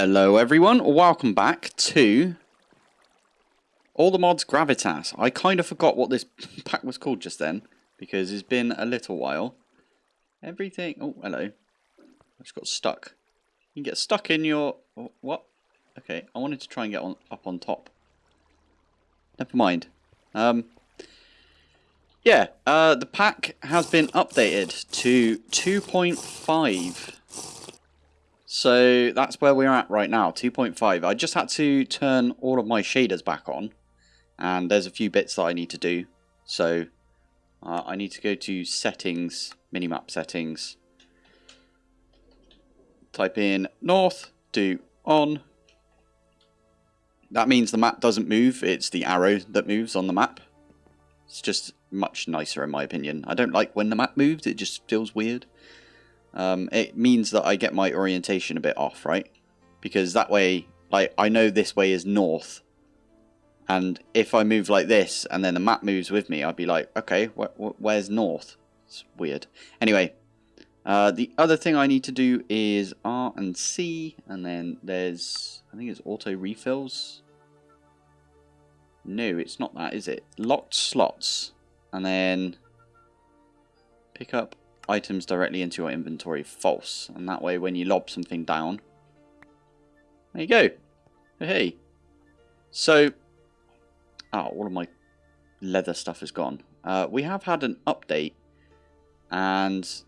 Hello everyone, welcome back to All the Mods Gravitas. I kind of forgot what this pack was called just then, because it's been a little while. Everything, oh hello, I just got stuck. You can get stuck in your, oh, what? Okay, I wanted to try and get on up on top. Never mind. Um, yeah, uh, the pack has been updated to 2.5. So that's where we're at right now, 2.5. I just had to turn all of my shaders back on. And there's a few bits that I need to do. So uh, I need to go to settings, minimap settings. Type in north, do on. That means the map doesn't move, it's the arrow that moves on the map. It's just much nicer in my opinion. I don't like when the map moves, it just feels weird um, it means that I get my orientation a bit off, right? Because that way, like, I know this way is north. And if I move like this, and then the map moves with me, I'd be like, okay, wh wh where's north? It's weird. Anyway, uh, the other thing I need to do is R and C, and then there's, I think it's auto refills. No, it's not that, is it? Locked slots, and then pick up items directly into your inventory false. And that way when you lob something down, there you go. Hey. So, oh, all of my leather stuff is gone. Uh, we have had an update and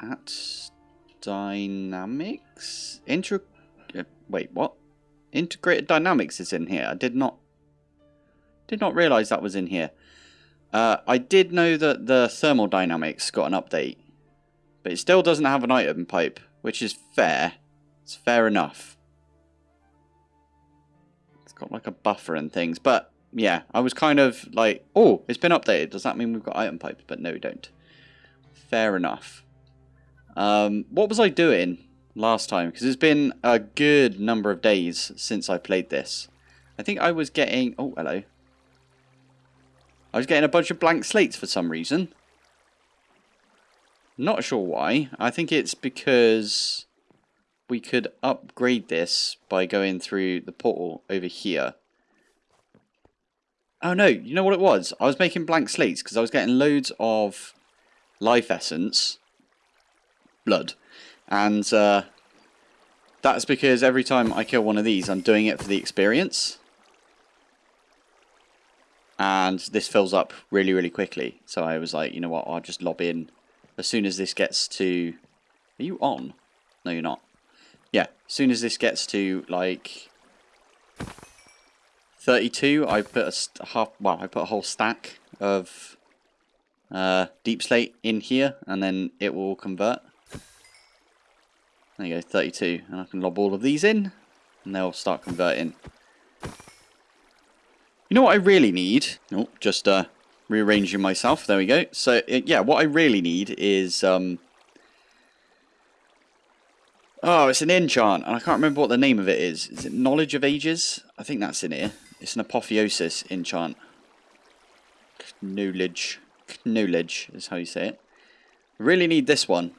at dynamics intro uh, wait what integrated dynamics is in here i did not did not realize that was in here uh, I did know that the Thermal Dynamics got an update, but it still doesn't have an item pipe, which is fair. It's fair enough. It's got like a buffer and things, but yeah, I was kind of like, oh, it's been updated. Does that mean we've got item pipes? But no, we don't. Fair enough. Um, what was I doing last time? Because it's been a good number of days since I played this. I think I was getting... Oh, hello. I was getting a bunch of blank slates for some reason. Not sure why. I think it's because we could upgrade this by going through the portal over here. Oh no, you know what it was? I was making blank slates because I was getting loads of life essence, blood, and uh, that's because every time I kill one of these, I'm doing it for the experience and this fills up really really quickly. So I was like you know what I'll just lob in. As soon as this gets to are you on? No you're not. Yeah as soon as this gets to like 32 I put a half well I put a whole stack of uh, deep slate in here and then it will convert. There you go 32 and I can lob all of these in and they'll start converting you know what I really need? Oh, just uh, rearranging myself. There we go. So, yeah, what I really need is... Um, oh, it's an enchant, and I can't remember what the name of it is. Is it Knowledge of Ages? I think that's in here. It's an Apotheosis enchant. Knowledge. Knowledge is how you say it. Really need this one.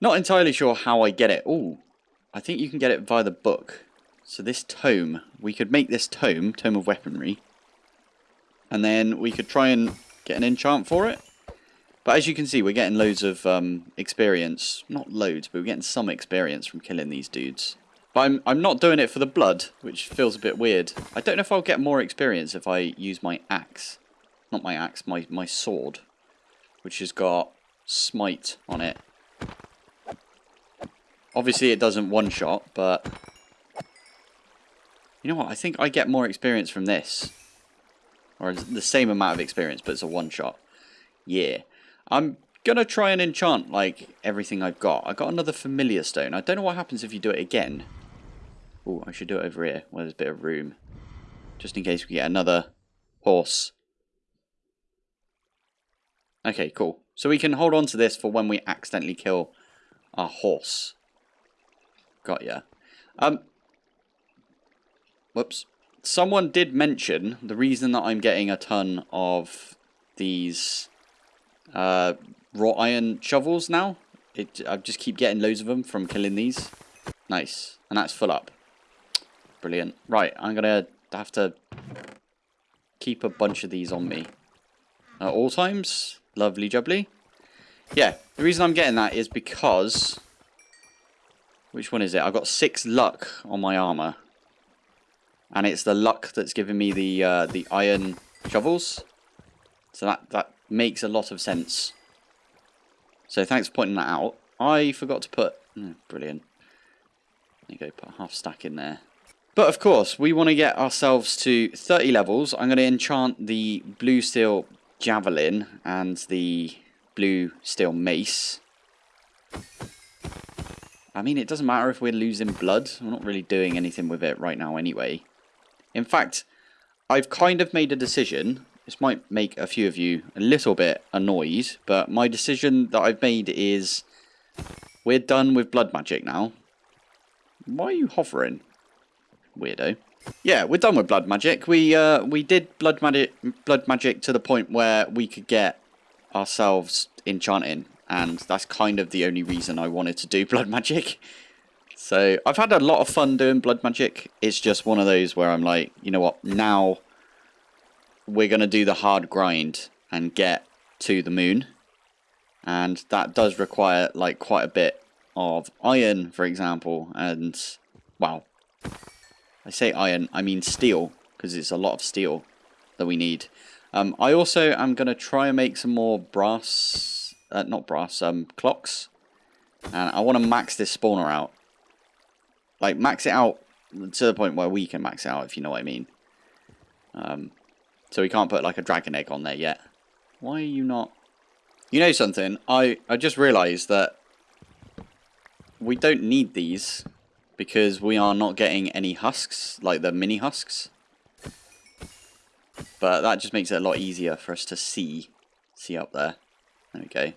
Not entirely sure how I get it. Oh, I think you can get it via the book. So this tome, we could make this tome, Tome of Weaponry, and then we could try and get an enchant for it. But as you can see, we're getting loads of um, experience. Not loads, but we're getting some experience from killing these dudes. But I'm, I'm not doing it for the blood, which feels a bit weird. I don't know if I'll get more experience if I use my axe. Not my axe, my, my sword. Which has got smite on it. Obviously it doesn't one-shot, but you know what? I think I get more experience from this. Or the same amount of experience, but it's a one-shot. Yeah. I'm going to try and enchant, like, everything I've got. I got another familiar stone. I don't know what happens if you do it again. Oh, I should do it over here, where there's a bit of room. Just in case we get another horse. Okay, cool. So we can hold on to this for when we accidentally kill our horse. Got ya. Um, Whoops. Someone did mention the reason that I'm getting a ton of these uh, wrought iron shovels now it, I just keep getting loads of them from killing these. Nice. And that's full up. Brilliant. Right, I'm going to have to keep a bunch of these on me. At all times. Lovely jubbly. Yeah, the reason I'm getting that is because... Which one is it? I've got six luck on my armor. And it's the luck that's giving me the uh, the iron shovels. So that, that makes a lot of sense. So thanks for pointing that out. I forgot to put... Oh, brilliant. There you go, put a half stack in there. But of course, we want to get ourselves to 30 levels. I'm going to enchant the blue steel javelin and the blue steel mace. I mean, it doesn't matter if we're losing blood. We're not really doing anything with it right now anyway. In fact, I've kind of made a decision. This might make a few of you a little bit annoyed, but my decision that I've made is we're done with blood magic now. Why are you hovering? Weirdo. Yeah, we're done with blood magic. We uh, we did blood magic blood magic to the point where we could get ourselves enchanting, and that's kind of the only reason I wanted to do blood magic. So I've had a lot of fun doing blood magic. It's just one of those where I'm like, you know what, now we're going to do the hard grind and get to the moon. And that does require like quite a bit of iron, for example, and, well, I say iron, I mean steel, because it's a lot of steel that we need. Um, I also am going to try and make some more brass, uh, not brass, um, clocks. And I want to max this spawner out. Like, max it out to the point where we can max out, if you know what I mean. Um, so we can't put, like, a dragon egg on there yet. Why are you not... You know something? I, I just realised that we don't need these because we are not getting any husks, like the mini husks. But that just makes it a lot easier for us to see, see up there. There we go.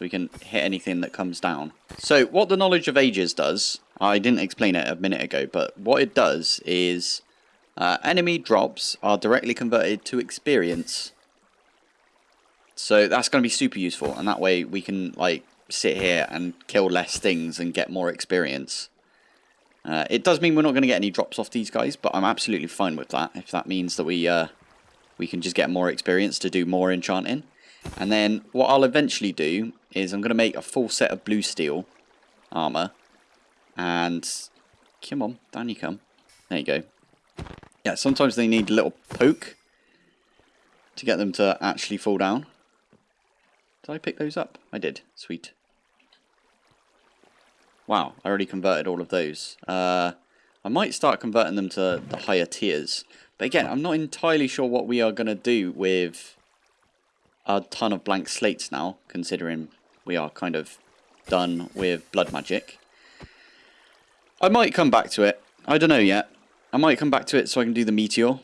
So we can hit anything that comes down. So what the Knowledge of Ages does, I didn't explain it a minute ago, but what it does is uh, enemy drops are directly converted to experience. So that's going to be super useful, and that way we can like sit here and kill less things and get more experience. Uh, it does mean we're not going to get any drops off these guys, but I'm absolutely fine with that. If that means that we uh, we can just get more experience to do more enchanting. And then what I'll eventually do is I'm going to make a full set of blue steel armor. And come on, down you come. There you go. Yeah, sometimes they need a little poke to get them to actually fall down. Did I pick those up? I did. Sweet. Wow, I already converted all of those. Uh, I might start converting them to the higher tiers. But again, I'm not entirely sure what we are going to do with a ton of blank slates now, considering we are kind of done with blood magic. I might come back to it. I don't know yet. I might come back to it so I can do the meteor.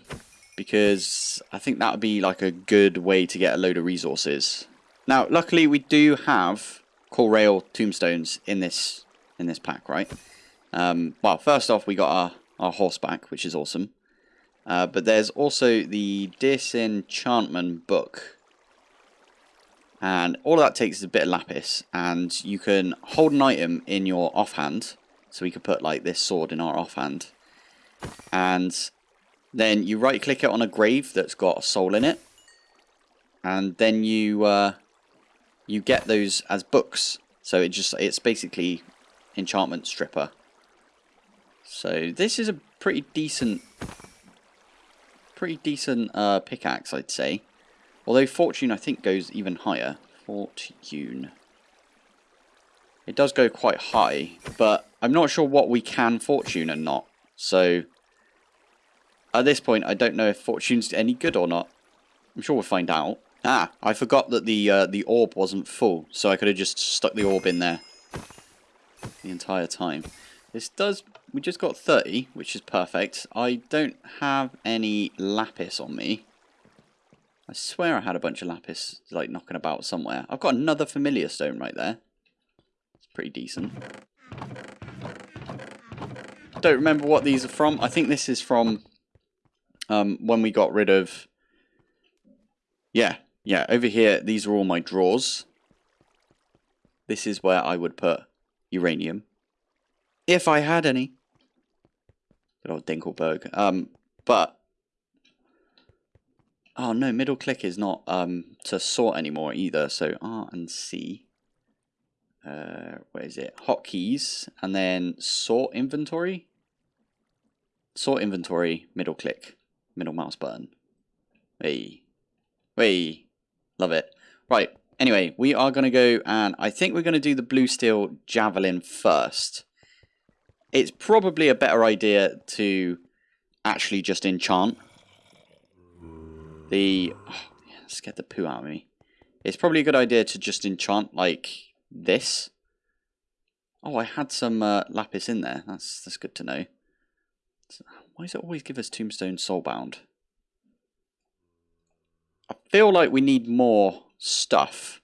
Because I think that would be like a good way to get a load of resources. Now, luckily we do have Corail tombstones in this in this pack, right? Um, well, first off, we got our, our horseback, which is awesome. Uh, but there's also the Disenchantment book. And all that takes is a bit of lapis. And you can hold an item in your offhand. So we could put like this sword in our offhand. And then you right click it on a grave that's got a soul in it. And then you uh, you get those as books. So it just it's basically enchantment stripper. So this is a pretty decent, pretty decent uh, pickaxe, I'd say. Although fortune, I think, goes even higher. Fortune. It does go quite high, but I'm not sure what we can fortune and not. So at this point, I don't know if fortune's any good or not. I'm sure we'll find out. Ah, I forgot that the uh, the orb wasn't full, so I could have just stuck the orb in there the entire time. This does, we just got 30, which is perfect. I don't have any lapis on me. I swear I had a bunch of lapis, like, knocking about somewhere. I've got another familiar stone right there. It's pretty decent. Don't remember what these are from. I think this is from um, when we got rid of... Yeah, yeah, over here, these are all my drawers. this is where I would put uranium. If I had any. Good old Dinkleberg. Um, but... Oh no, middle click is not um, to sort anymore either. So R and C. Uh, where is it? Hotkeys. And then sort inventory. Sort inventory, middle click, middle mouse button. Hey. Hey. Love it. Right. Anyway, we are going to go and I think we're going to do the blue steel javelin first. It's probably a better idea to actually just enchant the... Let's get the poo out of me. It's probably a good idea to just enchant like this. Oh, I had some uh, lapis in there. That's that's good to know. Why does it always give us tombstone soulbound? I feel like we need more stuff.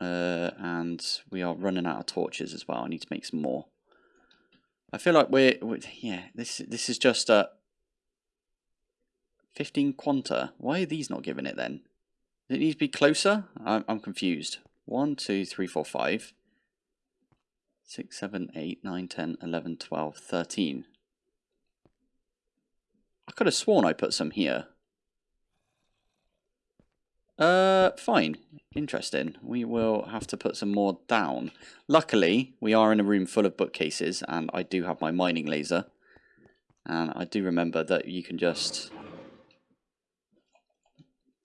Uh, and we are running out of torches as well. I need to make some more. I feel like we're, we're yeah, this this is just a 15 quanta. Why are these not giving it then? Does it need to be closer? I'm, I'm confused. 1, 2, 3, 4, 5, 6, 7, 8, 9, 10, 11, 12, 13. I could have sworn I put some here. Uh, fine. Interesting. We will have to put some more down. Luckily, we are in a room full of bookcases, and I do have my mining laser. And I do remember that you can just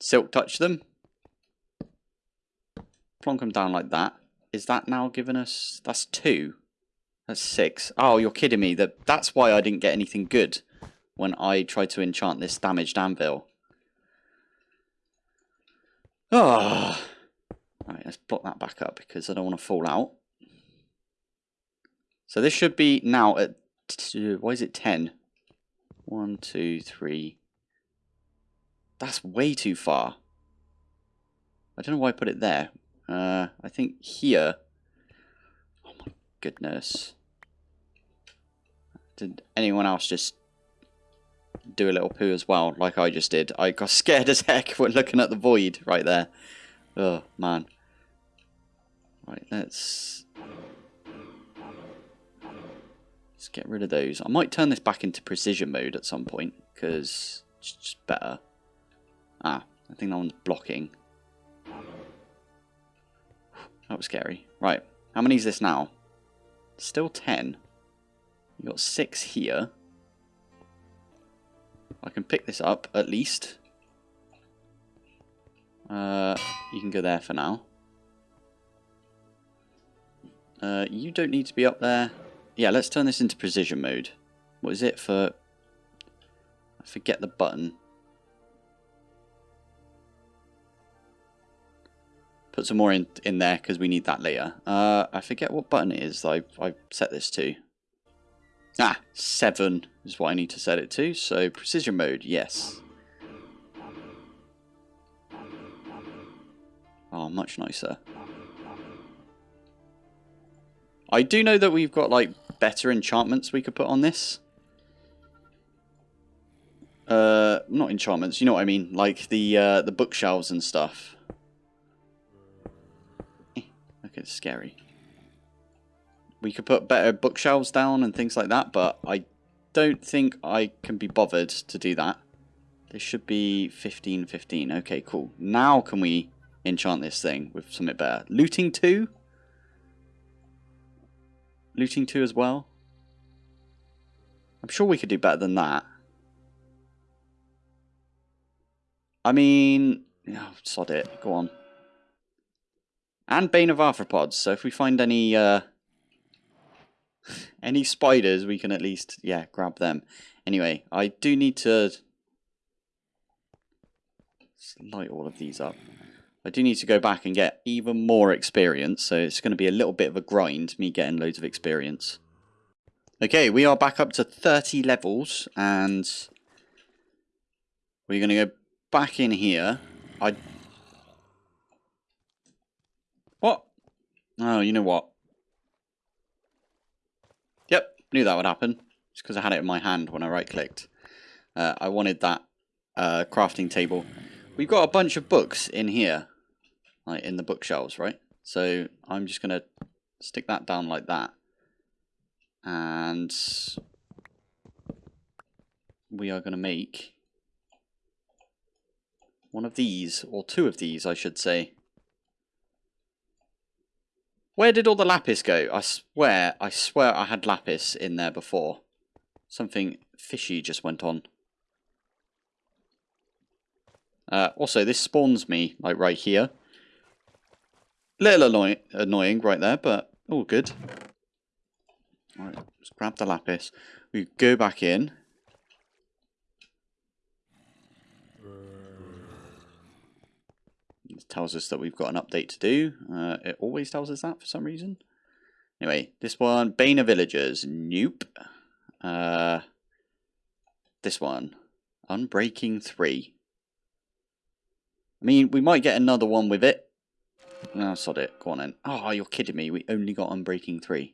silk touch them. Plonk them down like that. Is that now giving us... That's two. That's six. Oh, you're kidding me. That That's why I didn't get anything good when I tried to enchant this damaged anvil. Oh. Right, let's block that back up because I don't want to fall out. So this should be now at, why is it 10? 1, 2, 3. That's way too far. I don't know why I put it there. Uh, I think here. Oh my goodness. Did anyone else just do a little poo as well, like I just did. I got scared as heck when looking at the void right there. Oh, man. Right, let's... Let's get rid of those. I might turn this back into precision mode at some point, because it's just better. Ah, I think that one's blocking. That was scary. Right, how many is this now? Still 10. You got 6 here. I can pick this up, at least. Uh, you can go there for now. Uh, you don't need to be up there. Yeah, let's turn this into precision mode. What is it for... I forget the button. Put some more in, in there because we need that later. Uh, I forget what button it is I, I set this to. Ah, 7 is what I need to set it to. So precision mode, yes. Oh, much nicer. I do know that we've got like better enchantments we could put on this. Uh, not enchantments, you know what I mean, like the uh, the bookshelves and stuff. It's scary we could put better bookshelves down and things like that, but I don't think I can be bothered to do that. This should be 15, 15. Okay, cool. Now can we enchant this thing with something better? Looting 2? Looting 2 as well? I'm sure we could do better than that. I mean... Oh, sod it. Go on. And Bane of Arthropods. So if we find any... Uh, any spiders, we can at least, yeah, grab them. Anyway, I do need to light all of these up. I do need to go back and get even more experience, so it's going to be a little bit of a grind, me getting loads of experience. Okay, we are back up to 30 levels, and we're going to go back in here. I... What? Oh, you know what? Yep, knew that would happen. Just because I had it in my hand when I right-clicked. Uh, I wanted that uh, crafting table. We've got a bunch of books in here. Like in the bookshelves, right? So I'm just going to stick that down like that. And we are going to make one of these, or two of these, I should say. Where did all the lapis go? I swear, I swear I had lapis in there before. Something fishy just went on. Uh, also, this spawns me, like, right here. Little annoy annoying right there, but all good. Alright, let's grab the lapis. We go back in. Tells us that we've got an update to do. Uh, it always tells us that for some reason. Anyway, this one, Bane of Villagers. Nope. Uh, this one, Unbreaking 3. I mean, we might get another one with it. No, sod it. Go on then. Oh, you're kidding me. We only got Unbreaking 3.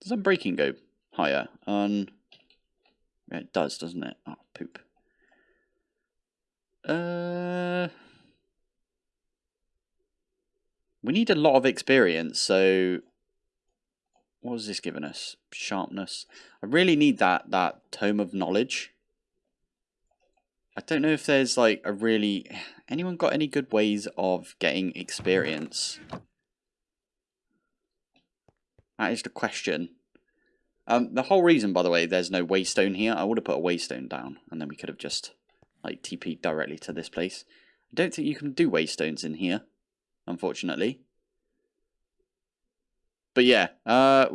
Does Unbreaking go higher? Un... Yeah, it does, doesn't it? Oh, poop. Uh... We need a lot of experience, so... What was this giving us? Sharpness. I really need that, that Tome of Knowledge. I don't know if there's like a really... Anyone got any good ways of getting experience? That is the question. Um, the whole reason, by the way, there's no waystone here. I would have put a waystone down, and then we could have just like TP directly to this place. I don't think you can do waystones in here, unfortunately. But yeah, uh,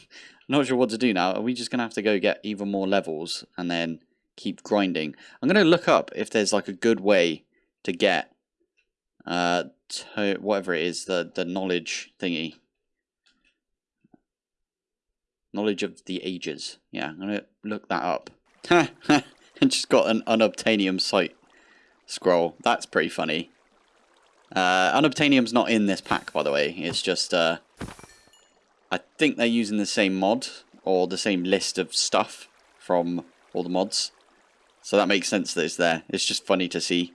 not sure what to do now. Are we just gonna have to go get even more levels and then keep grinding? I'm gonna look up if there's like a good way to get uh to whatever it is the the knowledge thingy knowledge of the ages yeah i'm gonna look that up and just got an unobtainium site scroll that's pretty funny uh unobtainium's not in this pack by the way. It's just uh i think they're using the same mod or the same list of stuff from all the mods. So that makes sense that it's there. It's just funny to see.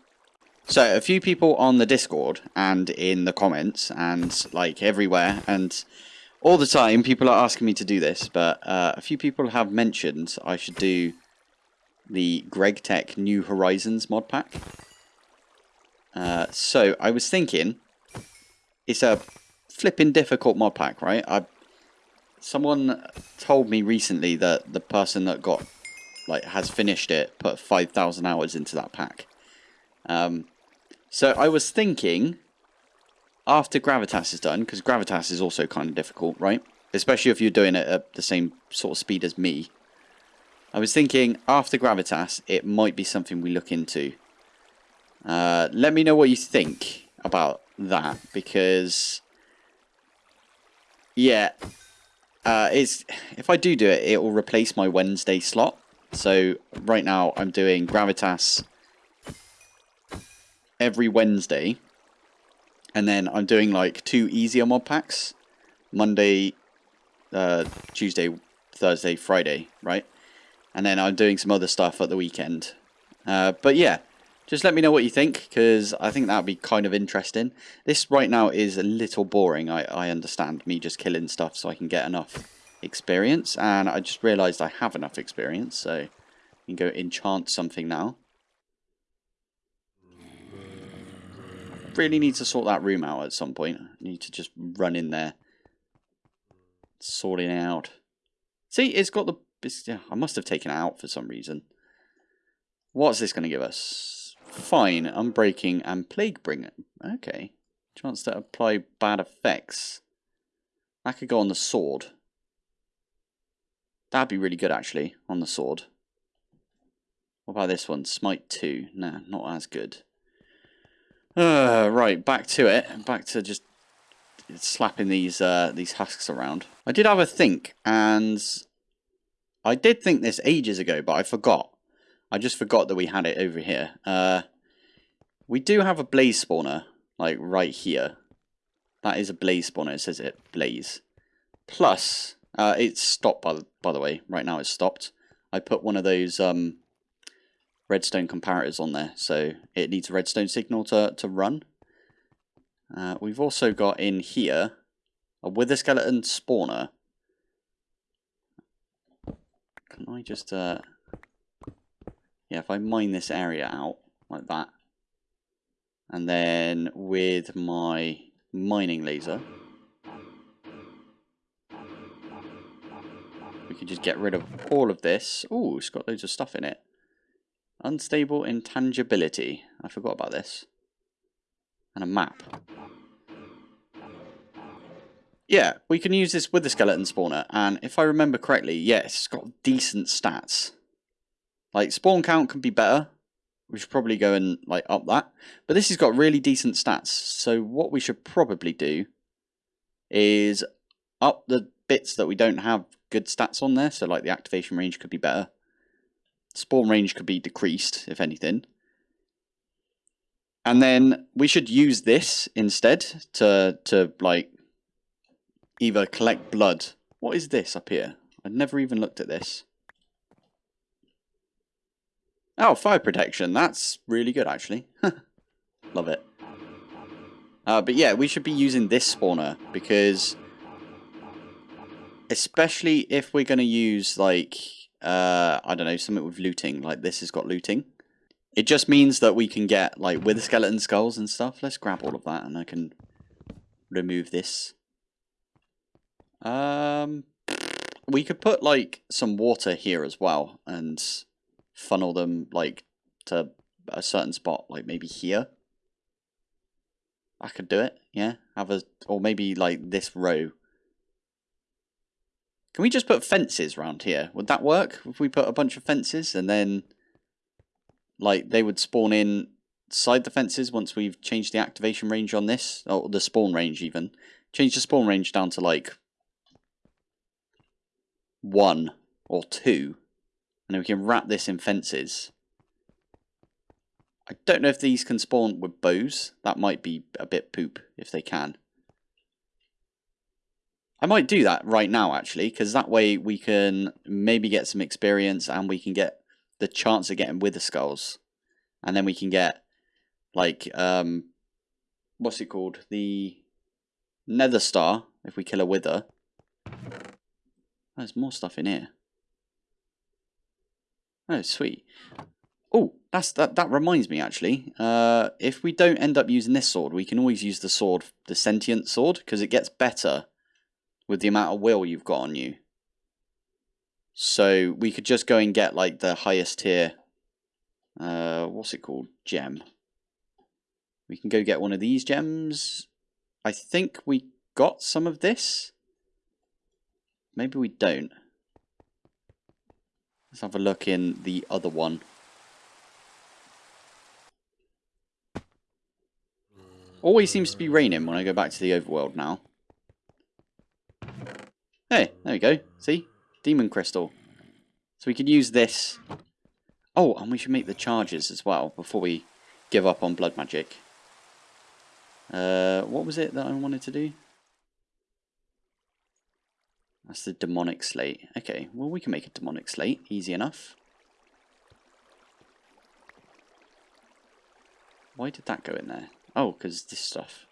So a few people on the Discord and in the comments and like everywhere and all the time people are asking me to do this, but uh, a few people have mentioned I should do the GregTech New Horizons mod pack. Uh, so I was thinking, it's a flipping difficult mod pack, right? I someone told me recently that the person that got like has finished it put 5,000 hours into that pack. Um, so I was thinking, after Gravitas is done, because Gravitas is also kind of difficult, right? Especially if you're doing it at the same sort of speed as me. I was thinking, after Gravitas, it might be something we look into. Uh, let me know what you think about that, because... Yeah, uh, it's, if I do do it, it will replace my Wednesday slot. So right now I'm doing Gravitas every Wednesday. And then I'm doing like two easier mod packs. Monday, uh, Tuesday, Thursday, Friday, right? And then I'm doing some other stuff at the weekend. Uh, but yeah, just let me know what you think, because I think that would be kind of interesting. This right now is a little boring, I, I understand, me just killing stuff so I can get enough experience. And I just realised I have enough experience, so I can go enchant something now. really need to sort that room out at some point. I need to just run in there. Sorting out. See, it's got the... It's, yeah, I must have taken it out for some reason. What's this going to give us? Fine, Unbreaking and Plague Bringer. Okay. Chance to apply bad effects. That could go on the sword. That'd be really good, actually, on the sword. What about this one? Smite 2. Nah, not as good. Uh, right, back to it. Back to just slapping these uh, these husks around. I did have a think, and I did think this ages ago, but I forgot. I just forgot that we had it over here. Uh, we do have a blaze spawner, like right here. That is a blaze spawner. It says it blaze. Plus, uh, it's stopped by the, by the way. Right now it's stopped. I put one of those um, redstone comparators on there, so it needs a redstone signal to, to run. Uh, we've also got in here a wither skeleton spawner. Can I just, uh, yeah, if I mine this area out like that, and then with my mining laser, we can just get rid of all of this. Oh, it's got loads of stuff in it. Unstable intangibility. I forgot about this. And a map. Yeah, we can use this wither skeleton spawner, and if I remember correctly, yes, it's got decent stats. Like, spawn count can be better. We should probably go and, like, up that. But this has got really decent stats, so what we should probably do is up the bits that we don't have good stats on there, so like the activation range could be better. Spawn range could be decreased, if anything. And then we should use this instead to, to like, either collect blood. What is this up here? I've never even looked at this. Oh, fire protection. That's really good, actually. Love it. Uh, but yeah, we should be using this spawner because especially if we're going to use like, uh, I don't know, something with looting, like this has got looting. It just means that we can get like wither skeleton skulls and stuff. Let's grab all of that and I can remove this. Um, we could put like some water here as well and funnel them like to a certain spot, like maybe here. I could do it, yeah. Have a or maybe like this row. Can we just put fences around here? Would that work if we put a bunch of fences and then like they would spawn in side the fences once we've changed the activation range on this or the spawn range even. Change the spawn range down to like one or two. And then we can wrap this in fences. I don't know if these can spawn with bows. That might be a bit poop if they can. I might do that right now actually, because that way we can maybe get some experience and we can get the chance of getting wither skulls. And then we can get like um what's it called? The nether star if we kill a wither. There's more stuff in here. Oh, sweet. Oh, that's that. That reminds me, actually. Uh, if we don't end up using this sword, we can always use the sword, the sentient sword, because it gets better with the amount of will you've got on you. So we could just go and get like the highest tier. Uh, what's it called? Gem. We can go get one of these gems. I think we got some of this. Maybe we don't. Let's have a look in the other one. Always seems to be raining when I go back to the overworld now. Hey, there we go. See? Demon crystal. So we could use this. Oh, and we should make the charges as well before we give up on blood magic. Uh, what was it that I wanted to do? That's the demonic slate. Okay, well we can make a demonic slate. Easy enough. Why did that go in there? Oh, because this stuff.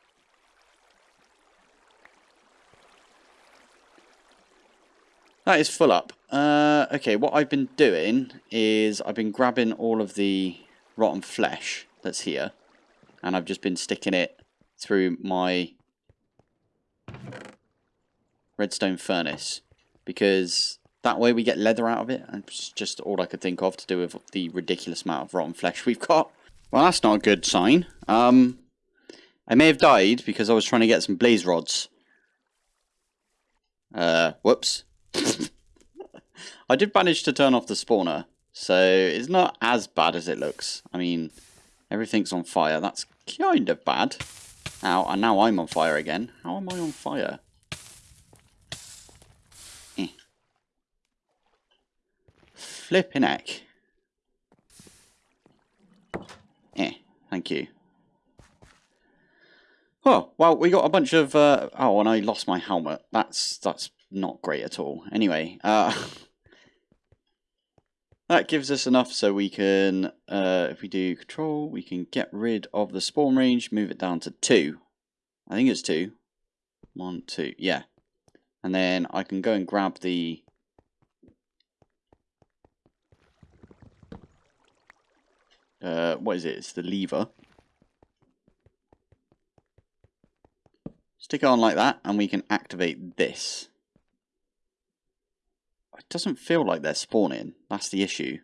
That is full up. Uh, okay, what I've been doing is I've been grabbing all of the rotten flesh that's here. And I've just been sticking it through my redstone furnace because that way we get leather out of it and it's just all I could think of to do with the ridiculous amount of rotten flesh we've got. Well, that's not a good sign. Um, I may have died because I was trying to get some blaze rods. Uh, whoops. I did manage to turn off the spawner, so it's not as bad as it looks. I mean, everything's on fire. That's kind of bad. Ow, and now I'm on fire again. How am I on fire? Flipping heck. Eh, thank you. Oh, well, we got a bunch of, uh, oh, and I lost my helmet. That's, that's not great at all. Anyway, uh, that gives us enough so we can, uh, if we do control, we can get rid of the spawn range, move it down to two. I think it's two. One, two, yeah. And then I can go and grab the... Uh, what is it? It's the lever. Stick it on like that, and we can activate this. It doesn't feel like they're spawning. That's the issue.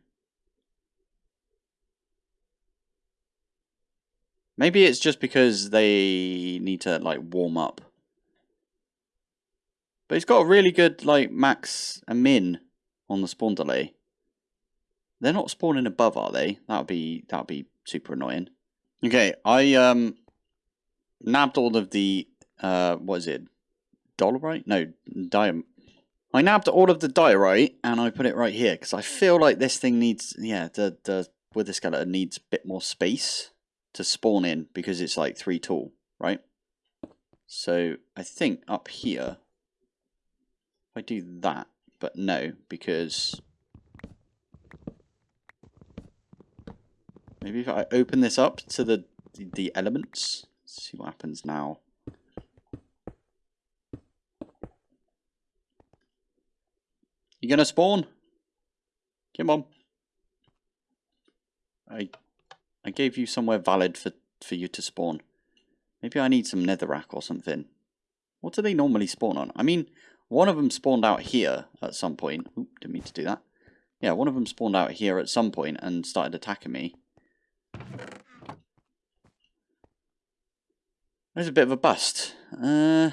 Maybe it's just because they need to, like, warm up. But it's got a really good, like, max and min on the spawn delay. They're not spawning above, are they? That would be, that would be super annoying. Okay, I, um, nabbed all of the, uh, what is it? Dolerite? No, diamond. I nabbed all of the diorite and I put it right here because I feel like this thing needs, yeah, the, the wither skeleton needs a bit more space to spawn in because it's like three tall, right? So I think up here, I do that, but no, because maybe if I open this up to the the elements, see what happens now. You gonna spawn? Come on. I I gave you somewhere valid for, for you to spawn. Maybe I need some netherrack or something. What do they normally spawn on? I mean, one of them spawned out here at some point. Oop, didn't mean to do that. Yeah, one of them spawned out here at some point and started attacking me. There's a bit of a bust. Uh,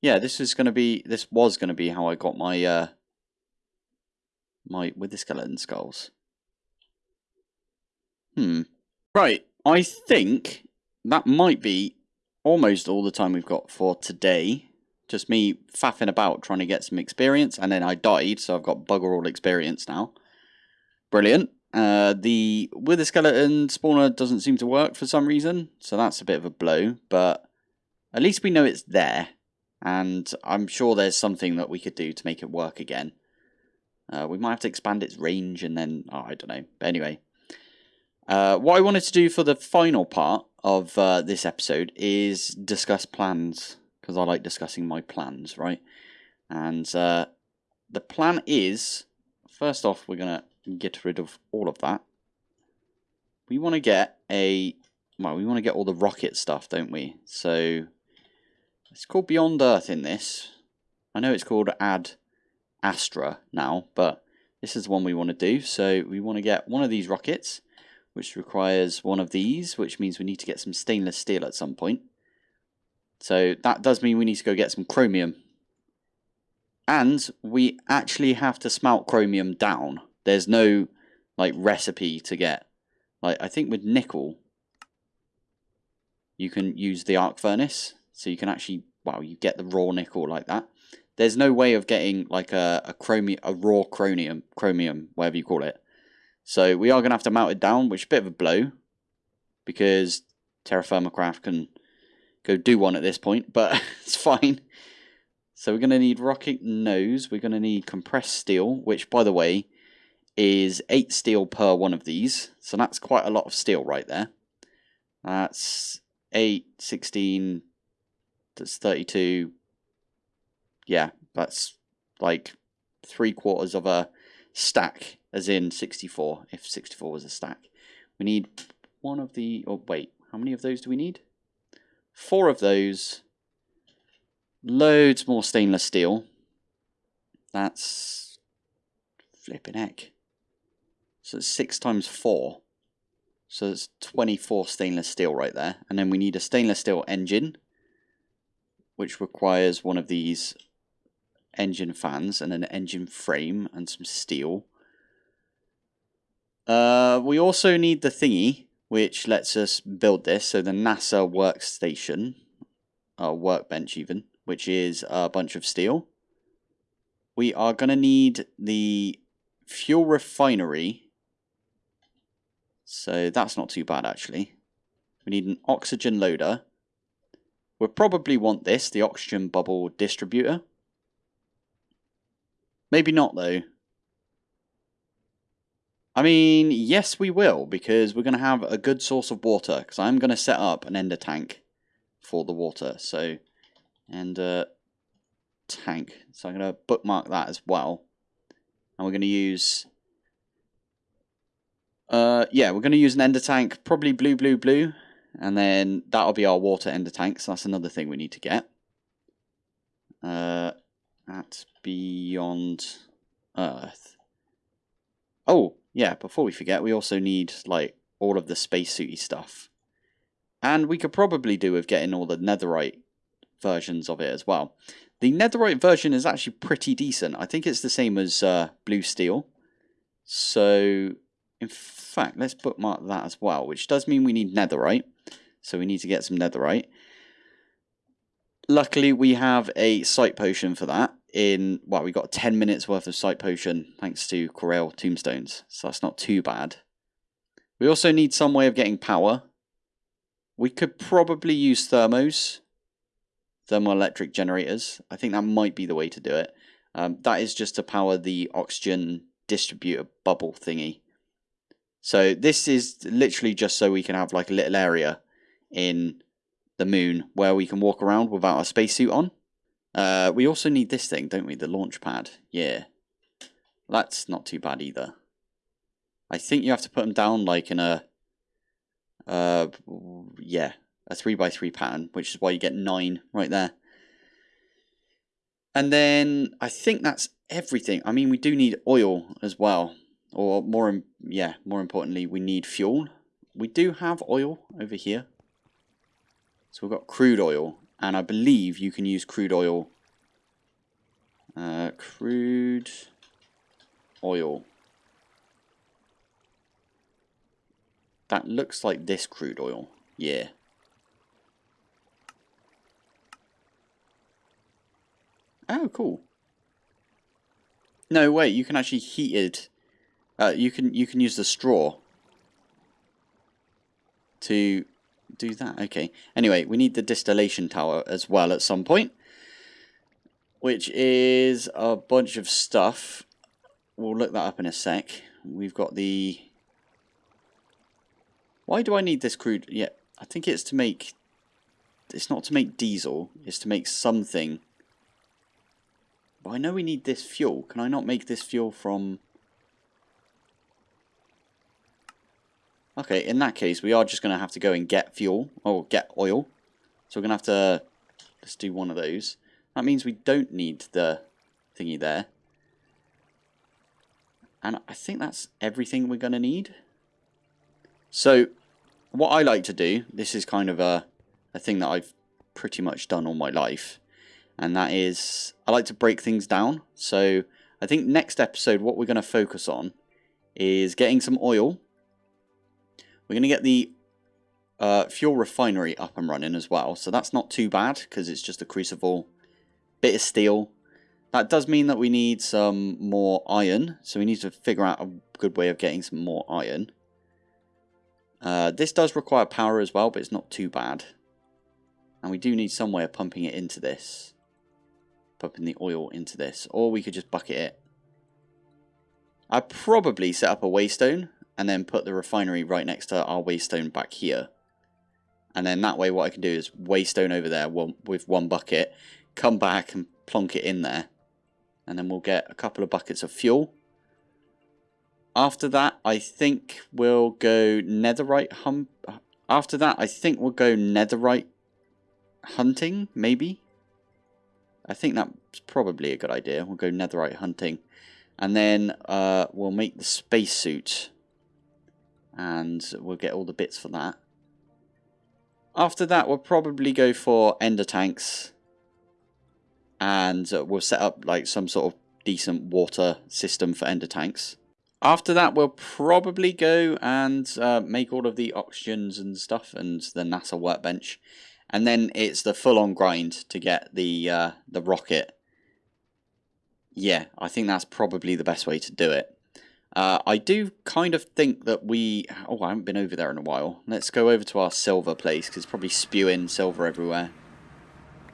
yeah, this is going to be, this was going to be how I got my, uh, my, wither skeleton skulls. Hmm. Right, I think that might be almost all the time we've got for today. Just me faffing about trying to get some experience, and then I died, so I've got bugger all experience now. Brilliant. Uh, the Wither Skeleton spawner doesn't seem to work for some reason, so that's a bit of a blow, but at least we know it's there, and I'm sure there's something that we could do to make it work again. Uh, we might have to expand its range and then, oh, I don't know. But anyway, uh, what I wanted to do for the final part of uh, this episode is discuss plans, because I like discussing my plans, right? And uh, the plan is, first off, we're going to get rid of all of that. We want to get a, well, we want to get all the rocket stuff, don't we? So, it's called Beyond Earth in this. I know it's called Ad Astra now, but this is the one we want to do. So, we want to get one of these rockets which requires one of these, which means we need to get some stainless steel at some point. So that does mean we need to go get some chromium. And we actually have to smelt chromium down. There's no like recipe to get. Like I think with nickel, you can use the arc furnace. So you can actually, wow, you get the raw nickel like that. There's no way of getting like a, a chromium, a raw chromium, chromium, whatever you call it, so we are going to have to melt it down, which is a bit of a blow. Because TerraFirmaCraft can go do one at this point, but it's fine. So we're going to need rocket nose. We're going to need compressed steel, which, by the way, is 8 steel per one of these. So that's quite a lot of steel right there. That's 8, 16, that's 32. Yeah, that's like three quarters of a stack as in 64, if 64 was a stack. We need one of the, oh wait, how many of those do we need? Four of those, loads more stainless steel. That's flipping heck. So it's six times four. So it's 24 stainless steel right there. And then we need a stainless steel engine, which requires one of these engine fans and an engine frame and some steel. Uh, we also need the thingy, which lets us build this. So the NASA workstation, uh, workbench even, which is a bunch of steel. We are going to need the fuel refinery. So that's not too bad, actually. We need an oxygen loader. We'll probably want this, the oxygen bubble distributor. Maybe not, though. I mean, yes, we will, because we're going to have a good source of water, because I'm going to set up an ender tank for the water. So, and uh, tank. So I'm going to bookmark that as well. And we're going to use... Uh, yeah, we're going to use an ender tank, probably blue, blue, blue. And then that'll be our water ender tank. So that's another thing we need to get. Uh, at Beyond Earth. Oh, yeah, before we forget, we also need, like, all of the spacesuity stuff. And we could probably do with getting all the netherite versions of it as well. The netherite version is actually pretty decent. I think it's the same as uh, blue steel. So, in fact, let's bookmark that as well, which does mean we need netherite. So we need to get some netherite. Luckily, we have a sight potion for that. In well, we got 10 minutes worth of sight potion thanks to Corail tombstones, so that's not too bad. We also need some way of getting power. We could probably use thermos, thermoelectric generators. I think that might be the way to do it. Um, that is just to power the oxygen distributor bubble thingy. So this is literally just so we can have like a little area in the moon where we can walk around without a spacesuit on. Uh, we also need this thing, don't we? The launch pad. Yeah. That's not too bad either. I think you have to put them down like in a, uh, yeah, a 3x3 pattern, which is why you get 9 right there. And then I think that's everything. I mean, we do need oil as well. Or more, yeah, more importantly, we need fuel. We do have oil over here. So we've got crude oil. And I believe you can use crude oil. Uh, crude oil. That looks like this crude oil. Yeah. Oh, cool. No, wait, you can actually heat it. Uh, you can you can use the straw to do that. Okay. Anyway, we need the distillation tower as well at some point, which is a bunch of stuff. We'll look that up in a sec. We've got the why do I need this crude? Yeah, I think it's to make... It's not to make diesel. It's to make something. But I know we need this fuel. Can I not make this fuel from... Okay, in that case, we are just going to have to go and get fuel. Or get oil. So we're going to have to... Let's do one of those. That means we don't need the thingy there. And I think that's everything we're going to need. So, what I like to do, this is kind of a, a thing that I've pretty much done all my life, and that is, I like to break things down. So, I think next episode, what we're going to focus on is getting some oil. We're going to get the uh, fuel refinery up and running as well, so that's not too bad, because it's just a crucible, bit of steel. That does mean that we need some more iron, so we need to figure out a good way of getting some more iron. Uh, this does require power as well, but it's not too bad. And we do need some way of pumping it into this. Pumping the oil into this. Or we could just bucket it. I'd probably set up a waystone and then put the refinery right next to our waystone back here. And then that way what I can do is waystone over there with one bucket, come back and plonk it in there. And then we'll get a couple of buckets of fuel. After that, I think we'll go netherite hum. After that, I think we'll go netherite hunting, maybe. I think that's probably a good idea. We'll go netherite hunting. And then uh, we'll make the spacesuit. And we'll get all the bits for that. After that, we'll probably go for ender tanks. And we'll set up like some sort of decent water system for ender tanks. After that, we'll probably go and uh, make all of the oxygens and stuff and the NASA workbench. And then it's the full-on grind to get the uh, the rocket. Yeah, I think that's probably the best way to do it. Uh, I do kind of think that we... Oh, I haven't been over there in a while. Let's go over to our silver place, because it's probably spewing silver everywhere.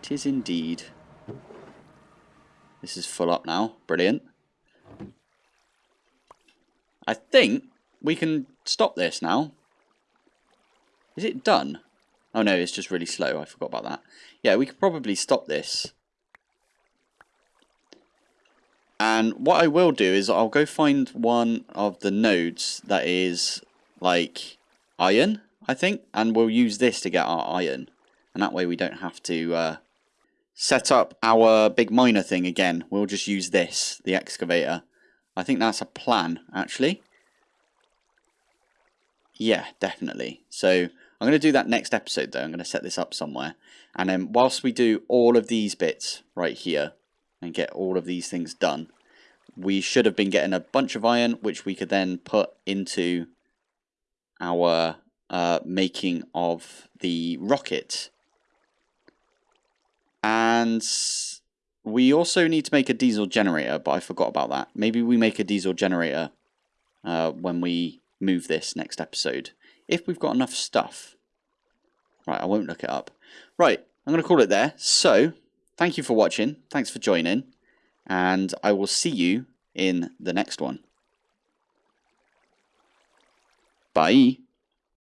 Tis indeed. This is full up now. Brilliant. I think we can stop this now. Is it done? Oh no, it's just really slow. I forgot about that. Yeah, we could probably stop this. And what I will do is I'll go find one of the nodes that is like iron, I think. And we'll use this to get our iron. And that way we don't have to uh, set up our big miner thing again. We'll just use this, the excavator. I think that's a plan, actually. Yeah, definitely. So I'm going to do that next episode, though. I'm going to set this up somewhere. And then whilst we do all of these bits right here and get all of these things done, we should have been getting a bunch of iron, which we could then put into our uh, making of the rocket. And we also need to make a diesel generator, but I forgot about that. Maybe we make a diesel generator uh, when we move this next episode. If we've got enough stuff. Right, I won't look it up. Right, I'm going to call it there. So, thank you for watching. Thanks for joining. And I will see you in the next one. Bye.